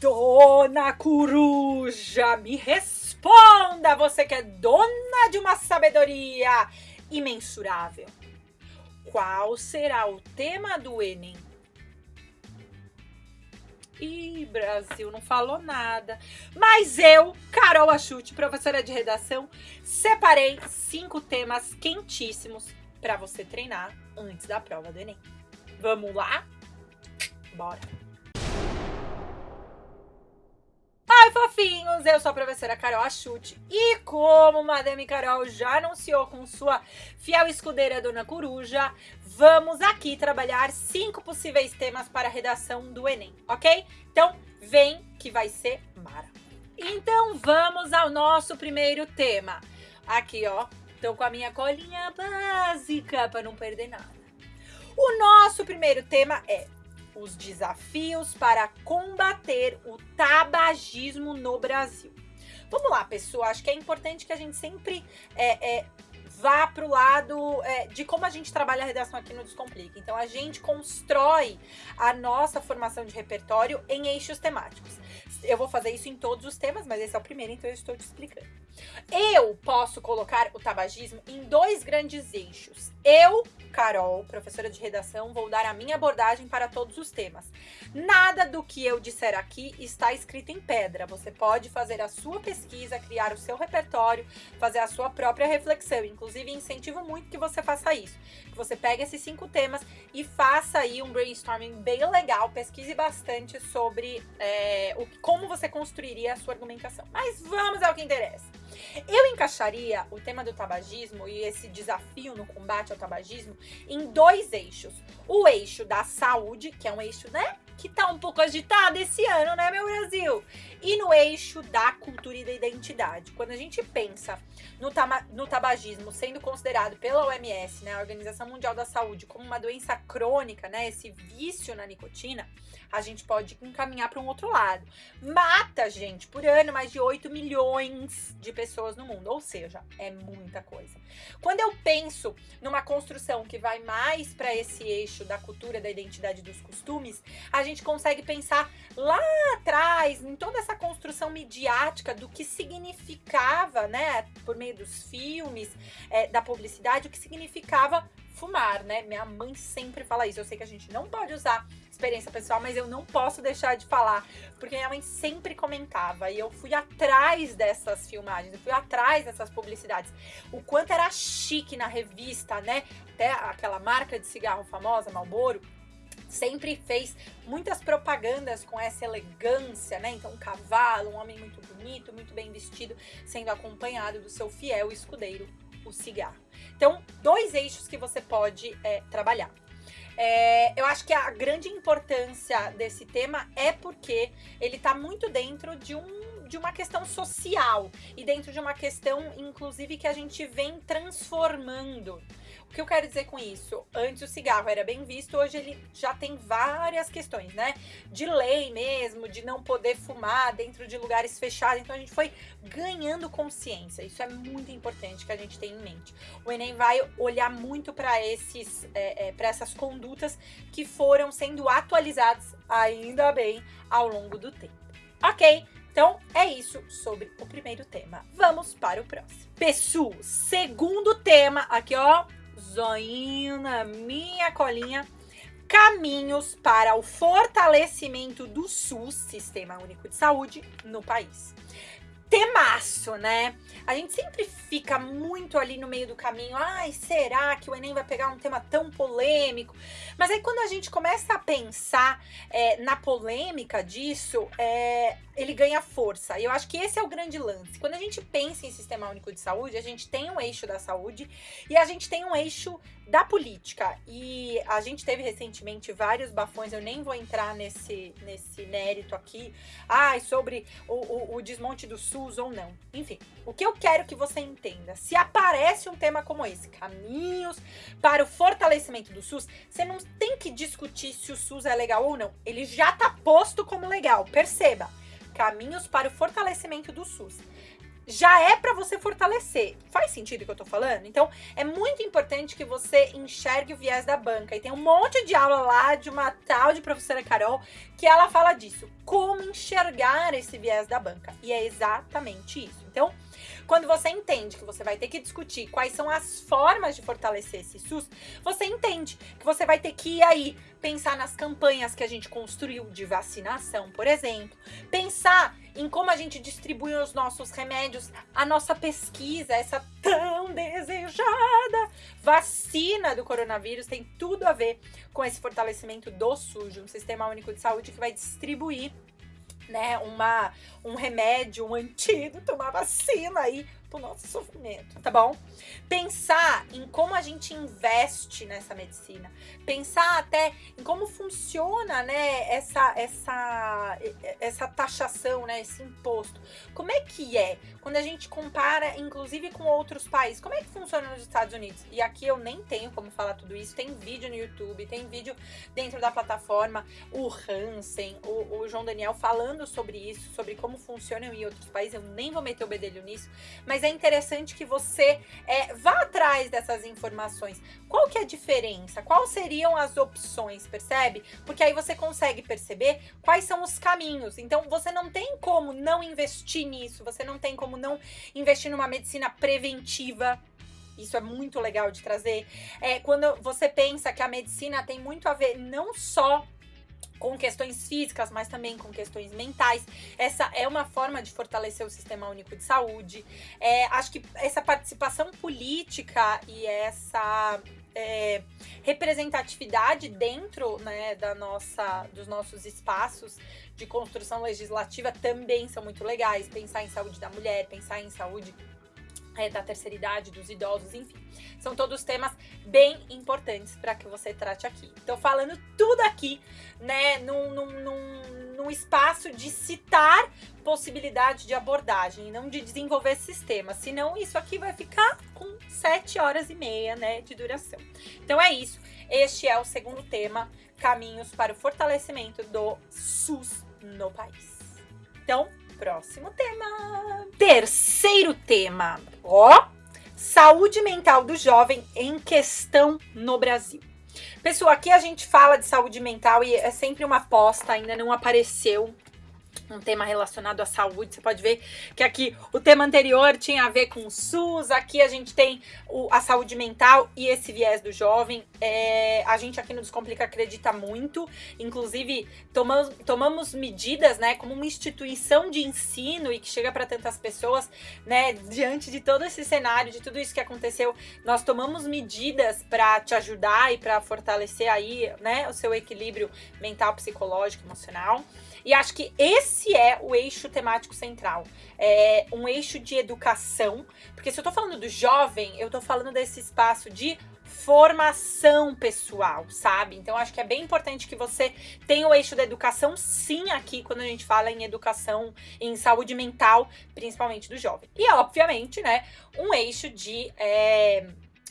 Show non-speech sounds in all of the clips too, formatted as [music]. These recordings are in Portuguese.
Dona Coruja, me responda, você que é dona de uma sabedoria imensurável. Qual será o tema do Enem? Ih, Brasil, não falou nada. Mas eu, Carol Achute, professora de redação, separei cinco temas quentíssimos para você treinar antes da prova do Enem. Vamos lá? Bora! Fofinhos! Eu sou a professora Carol Achute e como Madame Carol já anunciou com sua fiel escudeira Dona Coruja, vamos aqui trabalhar cinco possíveis temas para a redação do Enem, ok? Então, vem que vai ser mara. Então, vamos ao nosso primeiro tema. Aqui, ó, tô com a minha colinha básica para não perder nada. O nosso primeiro tema é os desafios para combater o tabagismo no Brasil. Vamos lá, pessoal. Acho que é importante que a gente sempre é, é, vá para o lado é, de como a gente trabalha a redação aqui no Descomplica. Então, a gente constrói a nossa formação de repertório em eixos temáticos. Eu vou fazer isso em todos os temas, mas esse é o primeiro, então eu estou te explicando. Eu posso colocar o tabagismo em dois grandes eixos. Eu, Carol, professora de redação, vou dar a minha abordagem para todos os temas. Nada do que eu disser aqui está escrito em pedra. Você pode fazer a sua pesquisa, criar o seu repertório, fazer a sua própria reflexão. Inclusive, incentivo muito que você faça isso. Que você pegue esses cinco temas e faça aí um brainstorming bem legal, pesquise bastante sobre é, o, como você construiria a sua argumentação. Mas vamos ao que interessa. Eu encaixaria o tema do tabagismo e esse desafio no combate ao tabagismo em dois eixos. O eixo da saúde, que é um eixo, né, que tá um pouco agitado esse ano, né, meu Brasil? E no eixo da cultura e da identidade. Quando a gente pensa no, no tabagismo sendo considerado pela OMS, né, a Organização Mundial da Saúde, como uma doença crônica, né, esse vício na nicotina, a gente pode encaminhar para um outro lado. Mata, gente, por ano mais de 8 milhões de pessoas no mundo, ou seja, é muita coisa. Quando eu penso numa construção que vai mais para esse eixo da cultura, da identidade dos costumes, a gente consegue pensar lá atrás, em toda essa construção midiática do que significava, né, por meio dos filmes, é, da publicidade, o que significava fumar, né? Minha mãe sempre fala isso. Eu sei que a gente não pode usar experiência pessoal, mas eu não posso deixar de falar, porque minha mãe sempre comentava e eu fui atrás dessas filmagens, eu fui atrás dessas publicidades. O quanto era chique na revista, né? Até aquela marca de cigarro famosa, Marlboro, sempre fez muitas propagandas com essa elegância, né? Então, um cavalo, um homem muito bonito, muito bem vestido, sendo acompanhado do seu fiel escudeiro, o cigarro. Então, dois eixos que você pode é, trabalhar. É, eu acho que a grande importância desse tema é porque ele está muito dentro de um de uma questão social e dentro de uma questão, inclusive, que a gente vem transformando. O que eu quero dizer com isso? Antes o cigarro era bem visto, hoje ele já tem várias questões, né? De lei mesmo, de não poder fumar dentro de lugares fechados. Então a gente foi ganhando consciência. Isso é muito importante que a gente tenha em mente. O Enem vai olhar muito para esses, é, é, para essas condutas que foram sendo atualizadas, ainda bem, ao longo do tempo. Ok? Então, é isso sobre o primeiro tema. Vamos para o próximo. Pessoal, segundo tema, aqui ó, zoinho na minha colinha, caminhos para o fortalecimento do SUS, Sistema Único de Saúde, no país temaço, né? A gente sempre fica muito ali no meio do caminho. Ai, será que o Enem vai pegar um tema tão polêmico? Mas aí quando a gente começa a pensar é, na polêmica disso, é, ele ganha força. E eu acho que esse é o grande lance. Quando a gente pensa em Sistema Único de Saúde, a gente tem um eixo da saúde e a gente tem um eixo da política. E a gente teve recentemente vários bafões, eu nem vou entrar nesse, nesse mérito aqui, ai, sobre o, o, o desmonte do SUS ou não. Enfim, o que eu quero que você entenda, se aparece um tema como esse, caminhos para o fortalecimento do SUS, você não tem que discutir se o SUS é legal ou não. Ele já tá posto como legal, perceba. Caminhos para o fortalecimento do SUS já é para você fortalecer. Faz sentido o que eu tô falando? Então, é muito importante que você enxergue o viés da banca. E tem um monte de aula lá de uma tal de professora Carol que ela fala disso. Como enxergar esse viés da banca. E é exatamente isso. Então, quando você entende que você vai ter que discutir quais são as formas de fortalecer esse SUS, você entende que você vai ter que ir aí pensar nas campanhas que a gente construiu de vacinação, por exemplo, pensar em como a gente distribui os nossos remédios, a nossa pesquisa, essa tão desejada vacina do coronavírus tem tudo a ver com esse fortalecimento do SUS, um sistema único de saúde que vai distribuir né, uma, um remédio, um antídoto, uma vacina aí pro nosso sofrimento, tá bom? Pensar em como a gente investe nessa medicina, pensar até em como funciona, né, essa essa essa taxação, né, esse imposto. Como é que é quando a gente compara inclusive com outros países? Como é que funciona nos Estados Unidos? E aqui eu nem tenho como falar tudo isso, tem vídeo no YouTube, tem vídeo dentro da plataforma, o Hansen, o, o João Daniel falando sobre isso, sobre como funciona em outros países, eu nem vou meter o bedelho nisso, mas mas é interessante que você é, vá atrás dessas informações. Qual que é a diferença? Quais seriam as opções, percebe? Porque aí você consegue perceber quais são os caminhos. Então, você não tem como não investir nisso, você não tem como não investir numa medicina preventiva, isso é muito legal de trazer. É quando você pensa que a medicina tem muito a ver não só com questões físicas, mas também com questões mentais. Essa é uma forma de fortalecer o sistema único de saúde. É, acho que essa participação política e essa é, representatividade dentro né, da nossa, dos nossos espaços de construção legislativa também são muito legais. Pensar em saúde da mulher, pensar em saúde da terceira idade, dos idosos, enfim. São todos temas bem importantes para que você trate aqui. Então, falando tudo aqui, né, num, num, num, num espaço de citar possibilidade de abordagem não de desenvolver sistema. Senão, isso aqui vai ficar com sete horas e meia, né, de duração. Então, é isso. Este é o segundo tema, caminhos para o fortalecimento do SUS no país. Então, próximo tema. Terceiro tema. Ó, saúde mental do jovem em questão no Brasil. Pessoal, aqui a gente fala de saúde mental e é sempre uma aposta, ainda não apareceu um tema relacionado à saúde. Você pode ver que aqui o tema anterior tinha a ver com o SUS, aqui a gente tem o, a saúde mental e esse viés do jovem. É, a gente aqui no Descomplica acredita muito, inclusive tomamos, tomamos medidas, né, como uma instituição de ensino e que chega para tantas pessoas, né, diante de todo esse cenário, de tudo isso que aconteceu, nós tomamos medidas para te ajudar e para fortalecer aí, né, o seu equilíbrio mental, psicológico, emocional. E acho que esse é o eixo temático central. É um eixo de educação, porque se eu tô falando do jovem, eu tô falando desse espaço de formação pessoal, sabe? Então acho que é bem importante que você tenha o eixo da educação sim aqui quando a gente fala em educação em saúde mental, principalmente do jovem. E obviamente, né, um eixo de é,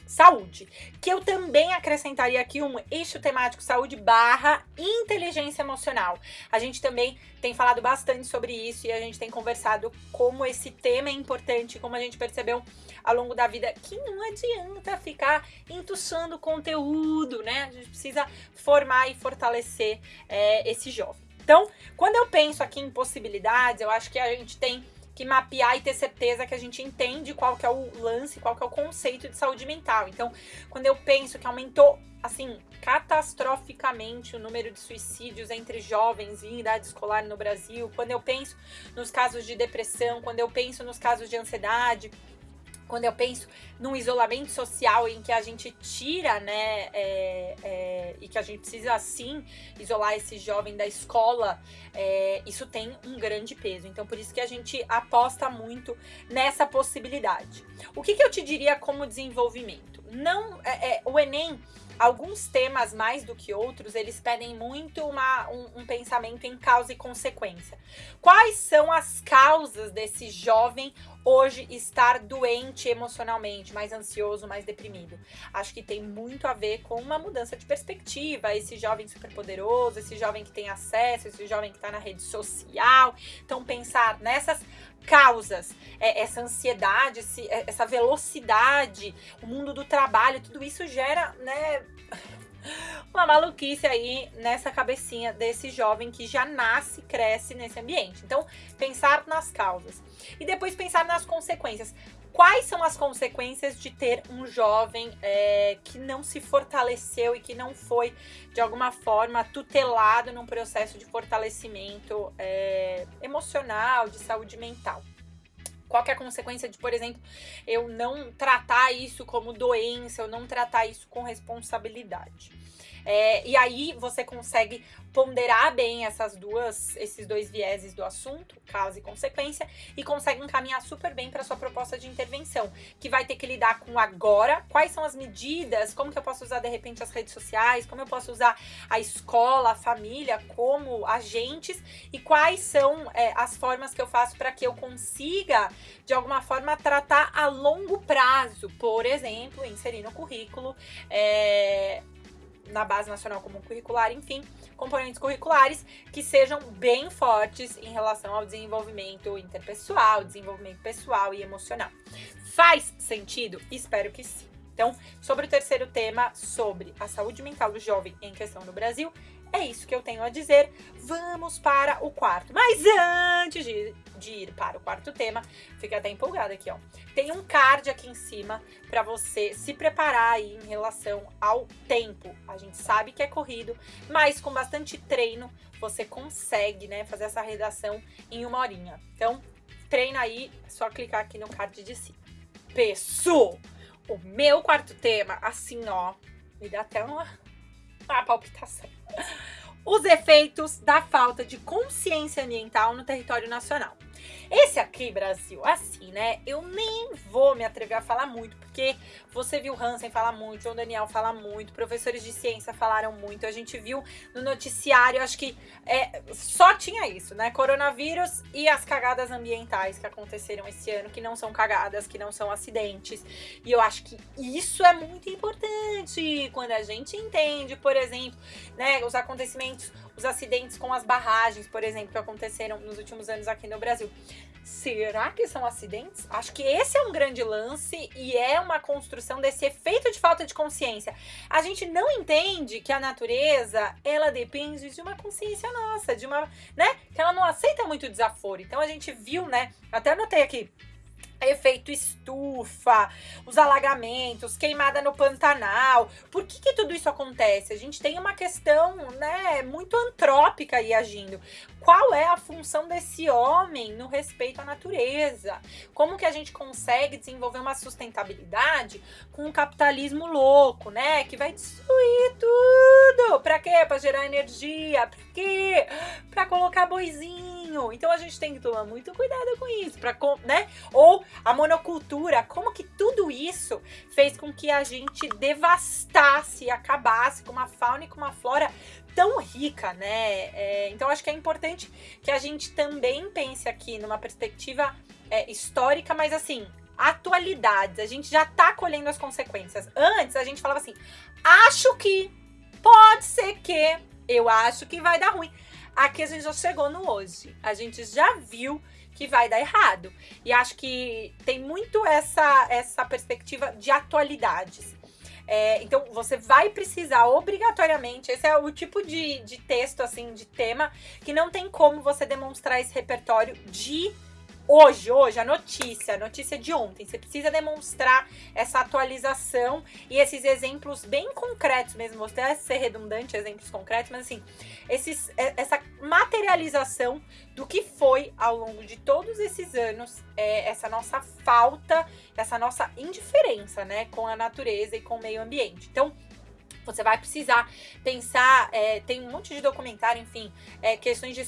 saúde, que eu também acrescentaria aqui um eixo temático saúde barra inteligência emocional. A gente também tem falado bastante sobre isso e a gente tem conversado como esse tema é importante, como a gente percebeu ao longo da vida, que não adianta ficar entuchando conteúdo, né? A gente precisa formar e fortalecer é, esse jovem. Então, quando eu penso aqui em possibilidades, eu acho que a gente tem que mapear e ter certeza que a gente entende qual que é o lance, qual que é o conceito de saúde mental. Então, quando eu penso que aumentou assim, catastroficamente o número de suicídios entre jovens em idade escolar no Brasil, quando eu penso nos casos de depressão, quando eu penso nos casos de ansiedade, quando eu penso num isolamento social em que a gente tira, né, é, é, e que a gente precisa sim isolar esse jovem da escola, é, isso tem um grande peso. Então, por isso que a gente aposta muito nessa possibilidade. O que, que eu te diria como desenvolvimento? Não, é, é, o Enem alguns temas mais do que outros, eles pedem muito uma, um, um, pensamento em causa e consequência. Quais são as causas desse jovem hoje estar doente emocionalmente, mais ansioso, mais deprimido? Acho que tem muito a ver com uma mudança de perspectiva, esse jovem superpoderoso, esse jovem que tem acesso, esse jovem que está na rede social. Então, pensar nessas causas, é, essa ansiedade, é, essa velocidade, o mundo do trabalho, tudo isso gera, né, uma maluquice aí nessa cabecinha desse jovem que já nasce, cresce nesse ambiente. Então, pensar nas causas. E depois pensar nas consequências. Quais são as consequências de ter um jovem é, que não se fortaleceu e que não foi, de alguma forma, tutelado num processo de fortalecimento é, emocional, de saúde mental? Qual é a consequência de, por exemplo, eu não tratar isso como doença, eu não tratar isso com responsabilidade? É, e aí você consegue ponderar bem essas duas, esses dois vieses do assunto, causa e consequência, e consegue encaminhar super bem para sua proposta de intervenção, que vai ter que lidar com agora, quais são as medidas, como que eu posso usar de repente as redes sociais, como eu posso usar a escola, a família como agentes e quais são é, as formas que eu faço para que eu consiga de alguma forma tratar a longo prazo, por exemplo, inserir no currículo é, na base nacional comum curricular, enfim, componentes curriculares que sejam bem fortes em relação ao desenvolvimento interpessoal, desenvolvimento pessoal e emocional. Faz sentido? Espero que sim. Então, sobre o terceiro tema, sobre a saúde mental do jovem em questão no Brasil, é isso que eu tenho a dizer. Vamos para o quarto. Mas antes de, de ir para o quarto tema, fica até empolgada aqui, ó. Tem um card aqui em cima para você se preparar aí em relação ao tempo. A gente sabe que é corrido, mas com bastante treino você consegue, né, fazer essa redação em uma horinha. Então, treina aí, é só clicar aqui no card de cima. Pessoal, o meu quarto tema, assim, ó, me dá até uma, uma palpitação os efeitos da falta de consciência ambiental no território nacional. Esse aqui, Brasil, assim, né? Eu nem vou me atrever a falar muito, porque você viu Hansen falar muito, João Daniel fala muito, professores de ciência falaram muito, a gente viu no noticiário, acho que é, só tinha isso, né? Coronavírus e as cagadas ambientais que aconteceram esse ano, que não são cagadas, que não são acidentes. E eu acho que isso é muito importante quando a gente entende, por exemplo, né, os acontecimentos os acidentes com as barragens, por exemplo, que aconteceram nos últimos anos aqui no Brasil. Será que são acidentes? Acho que esse é um grande lance e é uma construção desse efeito de falta de consciência. A gente não entende que a natureza, ela depende de uma consciência nossa, de uma, né, que ela não aceita muito desaforo. Então a gente viu, né, até anotei aqui, efeito estufa, os alagamentos, queimada no Pantanal. Por que, que tudo isso acontece? A gente tem uma questão, né, muito antrópica aí agindo. Qual é a função desse homem no respeito à natureza? Como que a gente consegue desenvolver uma sustentabilidade com um capitalismo louco, né, que vai destruir tudo? Para quê? Para gerar energia? Para quê? Para colocar boizinho. Então a gente tem que tomar muito cuidado com isso, para, né? Ou a monocultura, como que tudo isso fez com que a gente devastasse acabasse com uma fauna e com uma flora tão rica, né? É, então acho que é importante que a gente também pense aqui numa perspectiva é, histórica, mas assim, atualidades. A gente já tá colhendo as consequências. Antes a gente falava assim: acho que, pode ser que, eu acho que vai dar ruim. Aqui a gente já chegou no hoje. A gente já viu que vai dar errado. E acho que tem muito essa, essa perspectiva de atualidades. É, então, você vai precisar obrigatoriamente, esse é o tipo de, de texto, assim, de tema, que não tem como você demonstrar esse repertório de hoje, hoje, a notícia, a notícia de ontem. Você precisa demonstrar essa atualização e esses exemplos bem concretos mesmo. Vou até ser redundante, exemplos concretos, mas assim, esses, é, essa materialização do que foi ao longo de todos esses anos é, essa nossa falta, essa nossa indiferença, né, com a natureza e com o meio ambiente. Então, você vai precisar pensar, é, tem um monte de documentário, enfim, é, questões de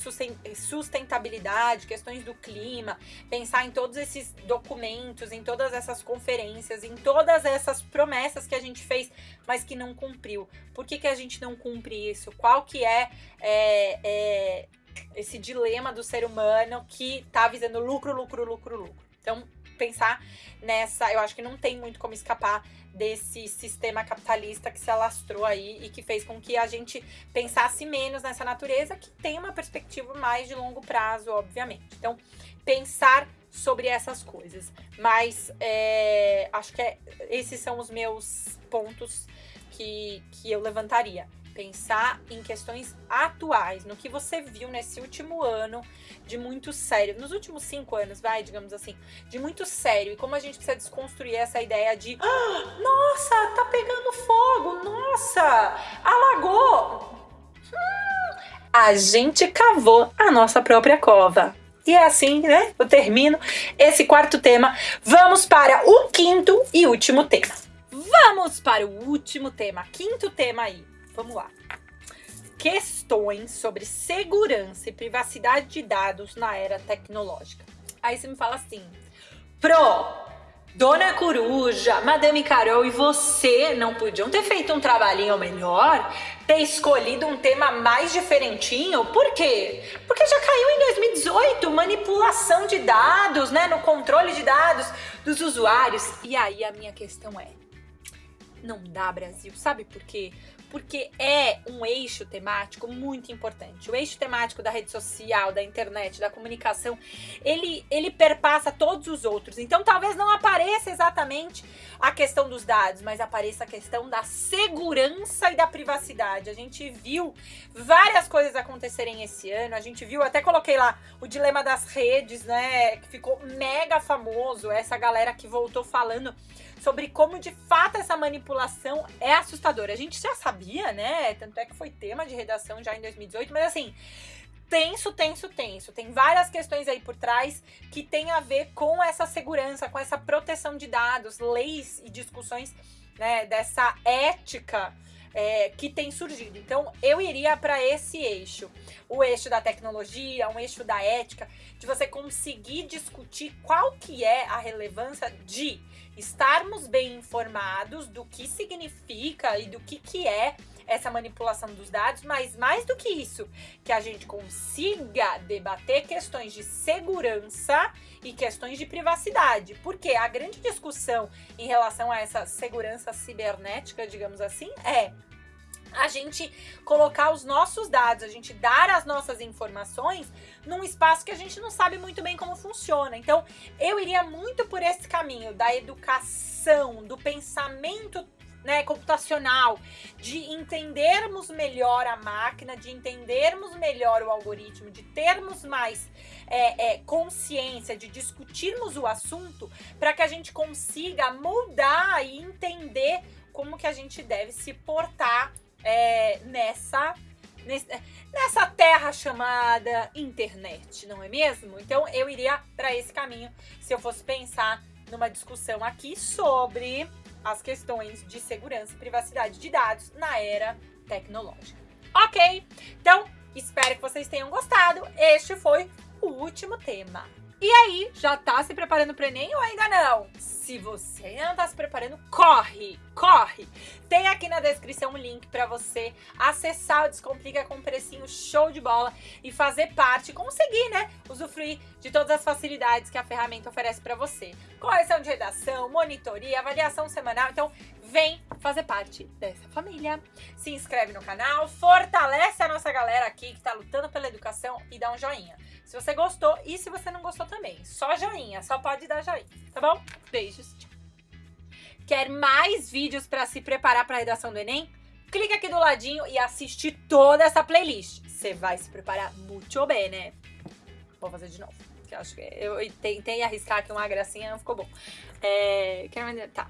sustentabilidade, questões do clima, pensar em todos esses documentos, em todas essas conferências, em todas essas promessas que a gente fez, mas que não cumpriu. Por que, que a gente não cumpre isso? Qual que é, é, é esse dilema do ser humano que tá visando lucro, lucro, lucro, lucro? Então, pensar nessa, eu acho que não tem muito como escapar desse sistema capitalista que se alastrou aí e que fez com que a gente pensasse menos nessa natureza, que tem uma perspectiva mais de longo prazo, obviamente. Então, pensar sobre essas coisas. Mas é, acho que é, esses são os meus pontos que, que eu levantaria pensar em questões atuais, no que você viu nesse último ano de muito sério, nos últimos cinco anos, vai, digamos assim, de muito sério, e como a gente precisa desconstruir essa ideia de ah, [gasps] nossa, tá pegando fogo, nossa, alagou. Hum, a gente cavou a nossa própria cova. E é assim, né? Eu termino esse quarto tema. Vamos para o quinto e último tema. Vamos para o último tema, quinto tema aí Vamos lá. Questões sobre segurança e privacidade de dados na era tecnológica. Aí você me fala assim, Pro, Dona Coruja, Madame Carol e você não podiam ter feito um trabalhinho melhor? Ter escolhido um tema mais diferentinho? Por quê? Porque já caiu em 2018 manipulação de dados, né? No controle de dados dos usuários. E aí a minha questão é: não dá, Brasil. Sabe por quê? Porque é um eixo temático muito importante. O eixo temático da rede social, da internet, da comunicação, ele, ele perpassa todos os outros. Então, talvez não apareça exatamente a questão dos dados, mas apareça a questão da segurança e da privacidade. A gente viu várias coisas acontecerem esse ano. A gente viu, até coloquei lá o dilema das redes, né? Que ficou mega famoso. Essa galera que voltou falando sobre como de fato essa manipulação é assustadora. A gente já sabia, né? Tanto é que foi tema de redação já em 2018, mas assim, tenso, tenso, tenso. Tem várias questões aí por trás que tem a ver com essa segurança, com essa proteção de dados, leis e discussões né, dessa ética é, que tem surgido. Então, eu iria para esse eixo, o eixo da tecnologia, um eixo da ética, de você conseguir discutir qual que é a relevância de estarmos bem informados do que significa e do que, que é essa manipulação dos dados, mas mais do que isso, que a gente consiga debater questões de segurança e questões de privacidade. Porque a grande discussão em relação a essa segurança cibernética, digamos assim, é a gente colocar os nossos dados, a gente dar as nossas informações num espaço que a gente não sabe muito bem como funciona. Então, eu iria muito por esse caminho da educação, do pensamento né, computacional, de entendermos melhor a máquina, de entendermos melhor o algoritmo, de termos mais é, é, consciência, de discutirmos o assunto, para que a gente consiga mudar e entender como que a gente deve se portar é, nessa, nessa terra chamada internet, não é mesmo? Então eu iria para esse caminho se eu fosse pensar numa discussão aqui sobre as questões de segurança e privacidade de dados na era tecnológica. Ok? Então, espero que vocês tenham gostado. Este foi o último tema. E aí, já tá se preparando para Enem ou ainda não? Se você não tá se preparando, corre, corre! Tem aqui na descrição um link para você acessar o Descomplica com um precinho show de bola e fazer parte, conseguir, né, usufruir de todas as facilidades que a ferramenta oferece para você. Correção de redação, monitoria, avaliação semanal, então vem fazer parte dessa família. Se inscreve no canal, fortalece a nossa galera aqui que tá lutando pela educação e dá um joinha se você gostou e se você não gostou também. Só joinha, só pode dar joinha, tá bom? Beijos. Quer mais vídeos para se preparar para a redação do Enem? Clica aqui do ladinho e assiste toda essa playlist. Você vai se preparar muito bem, né? Vou fazer de novo. Que eu acho que eu tentei arriscar aqui uma gracinha, não ficou bom. É, quero... Tá.